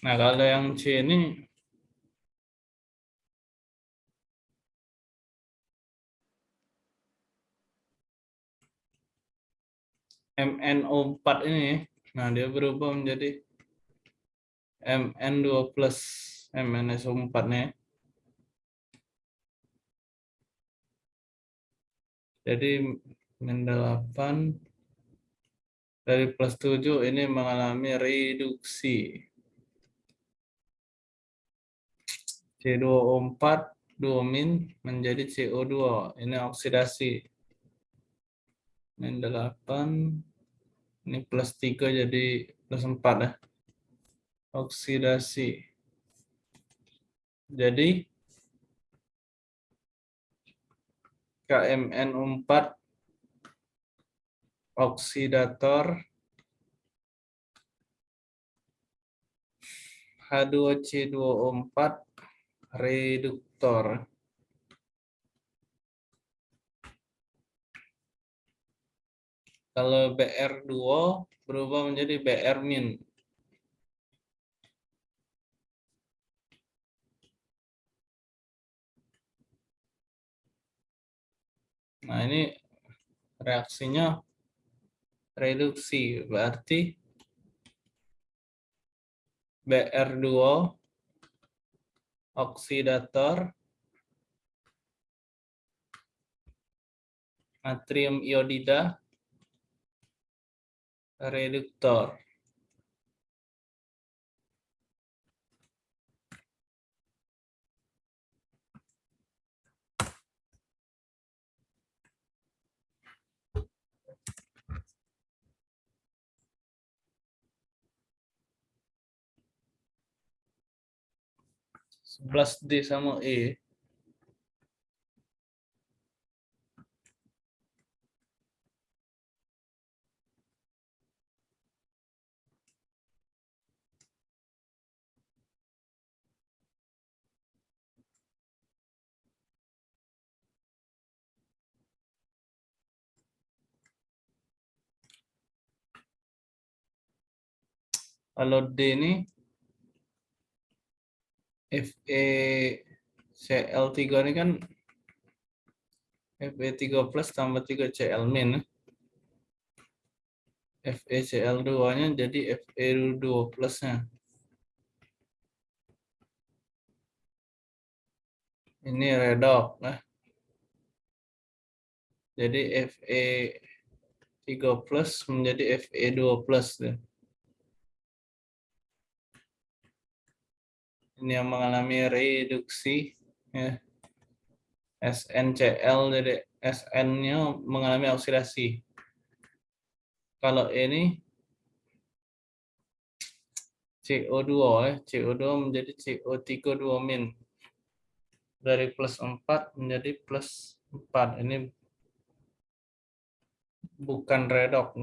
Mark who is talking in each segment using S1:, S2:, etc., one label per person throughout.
S1: Nah, kalau yang C ini MnO4 ini, nah dia berubah menjadi Mn2 plus MnSO4 nih. Jadi min 8 dari plus 7 ini mengalami reduksi. C2O4 2 min menjadi CO2. Ini oksidasi. Min 8 ini plus 3 jadi plus 4 ya. Oksidasi. Jadi KMN4 oksidator H2C2O4 reduktor. Kalau BR2 berubah menjadi BR min. Nah, ini reaksinya reduksi, berarti BR2 oksidator natrium iodida reduktor. Sebelas D sama E. Kalau D ini FeCl3 ini kan Fe3 plus tambah 3 Cl min. FeCl2-nya jadi Fe2 plusnya. Ini redok. Nah. Jadi Fe3 plus menjadi Fe2 plus. Deh. Ini yang mengalami reduksi ya. SNCl jadi SN-nya mengalami oksidasi. Kalau ini CO2 ya, CO2 menjadi CO3 2 min. Dari plus 4 menjadi plus 4. Ini bukan redok.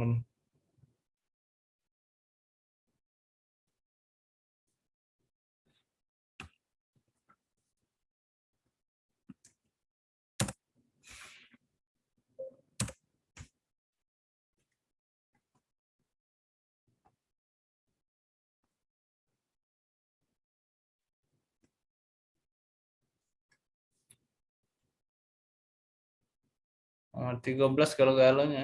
S1: Oh, 13 kalau galonnya.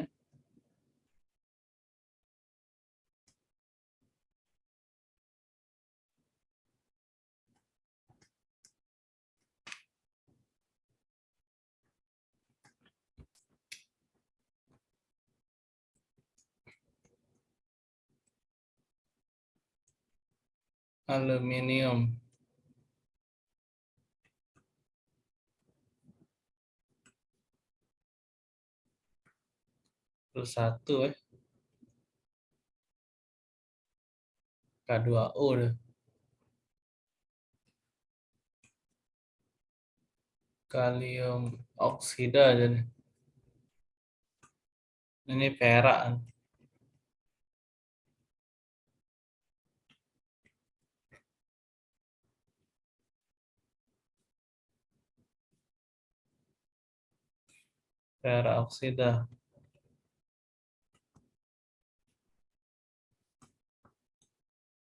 S1: Aluminium. Satu eh K2O deh. Kalium oksida jadi. Ini perak. Perak oksida.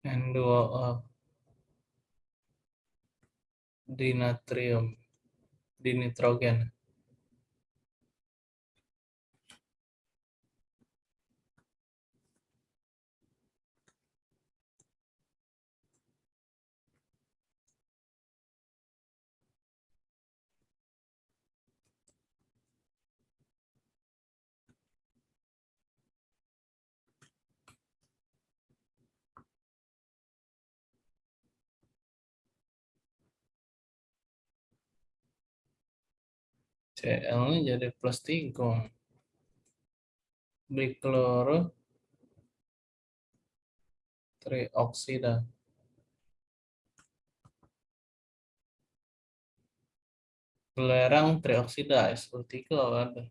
S1: and go up. Dinatrium, dinitrogen. Cl-nya jadi plus 3. Bikloro trioksida. Belerang trioksida SO3 ada.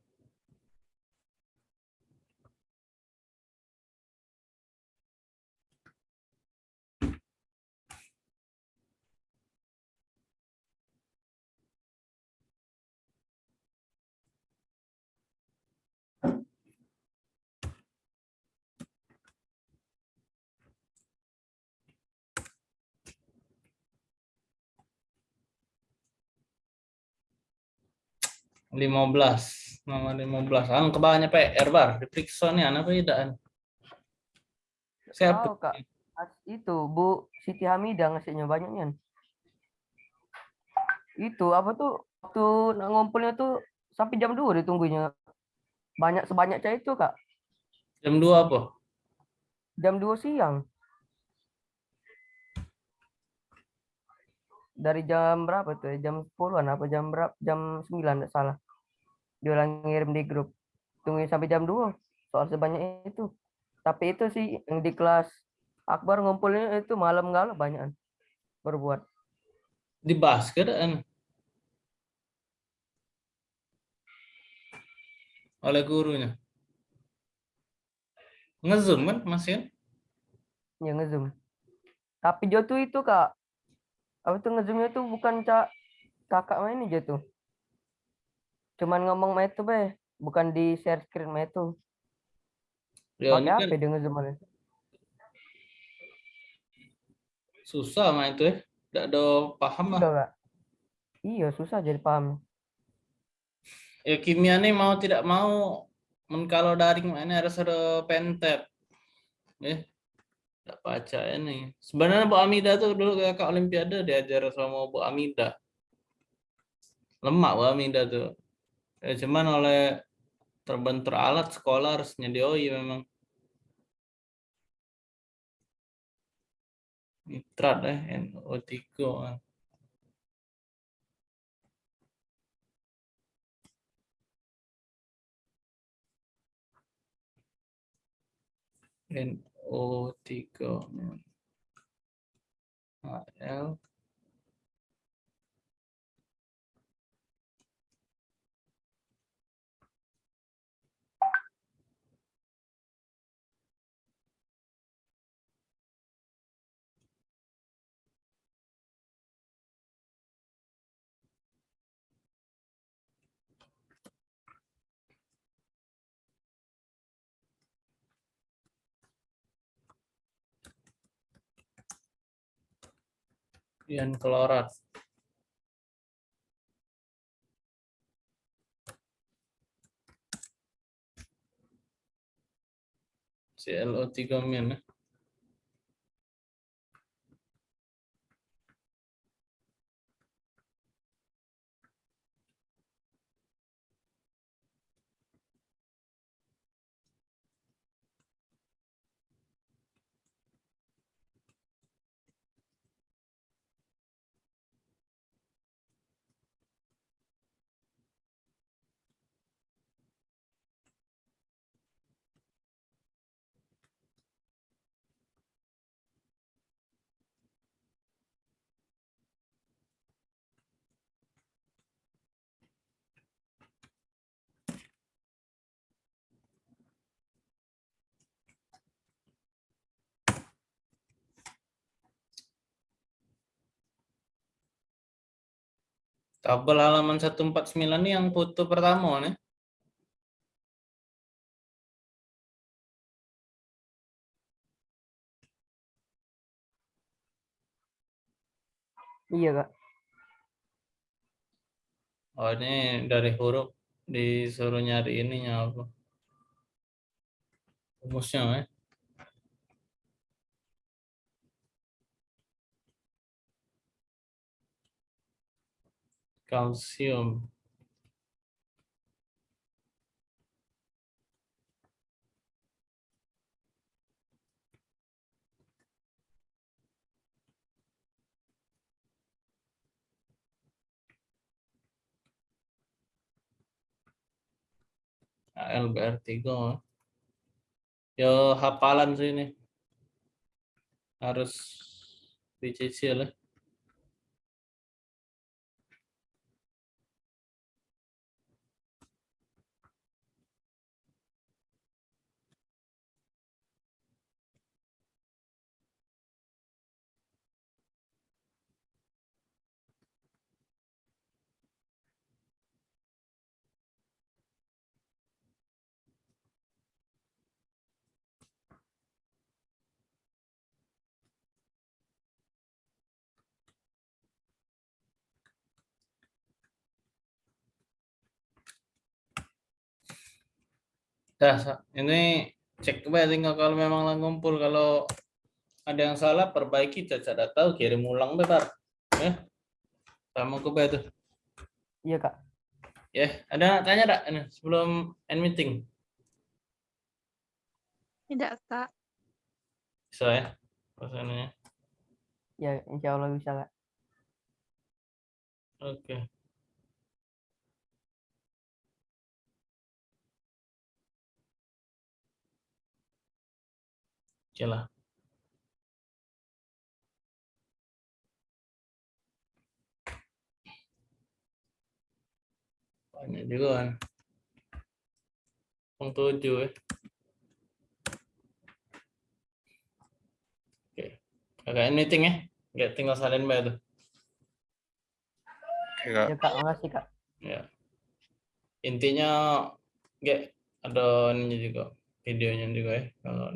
S1: Lima belas nomor lima belas ang ke bawahnya PR bar diperiksa nih anak tidak siapa
S2: Tahu, Kak. Itu Bu Siti Hamidah ngasihnya banyaknya. Itu apa tuh waktu ngumpulnya tuh sampai jam 2 ditunggunya. Banyak sebanyak cah itu, Kak.
S1: jam dua apa
S2: Jam 2 siang. Dari jam berapa tuh? ya? Jam 10-an apa jam berapa? Jam 9 enggak salah. Dia ulang ngirim di grup. Tungguin sampai jam 2 soal sebanyak itu. Tapi itu sih yang di kelas Akbar ngumpulnya itu malam galau banyakan berbuat.
S1: di basket kan oleh gurunya ngezoom kan masih kan?
S2: Ya ngezoom. Tapi dia tuh itu kak, apa tuh ngezoomnya tuh bukan cak kakak main aja tuh. Cuman ngomong main itu be, bukan di share screen main itu.
S1: ya
S2: Pakai
S1: kan
S2: dia ngezoom
S1: susah mah itu ya. Tidak ada paham lah.
S2: Kak. Iya susah jadi paham.
S1: ya kimia nih mau tidak mau men kalau daring ini harus ada pentet ya tidak baca ini. Sebenarnya Bu Amida tuh dulu kakak olimpiade diajar sama Bu Amida. Lemak Bu Amida tuh ya cuman oleh terbentur alat sekolah harus nyedioi memang. Nitrat eh NO3 kan. NO3 HL ion klorat ClO3 min Tabel halaman 149 ini yang foto pertama nih.
S2: Iya kak.
S1: Oh ini dari huruf disuruh nyari ininya apa? Rumusnya ya. Kalsium. LBR3. Yo hafalan sih ini. Harus dicicil ya. Dah, Sa. ini cek coba tinggal kalau memang lah ngumpul. Kalau ada yang salah perbaiki cacat tahu kirim ulang bebar ya. Sama ke itu
S2: Iya kak.
S1: ya ada yang tanya tak ini sebelum end meeting.
S3: Tidak, Kak.
S1: bisa ya? Pesannya
S2: Ya insya Allah bisa kak.
S1: oke oke lah. Banyak juga kan. Yang tujuh ya. Oke agak end meeting ya. Nggak tinggal salin mbak tuh.
S2: Ya kak, makasih kak.
S1: ya. Intinya nggak ada ininya juga videonya juga ya kalau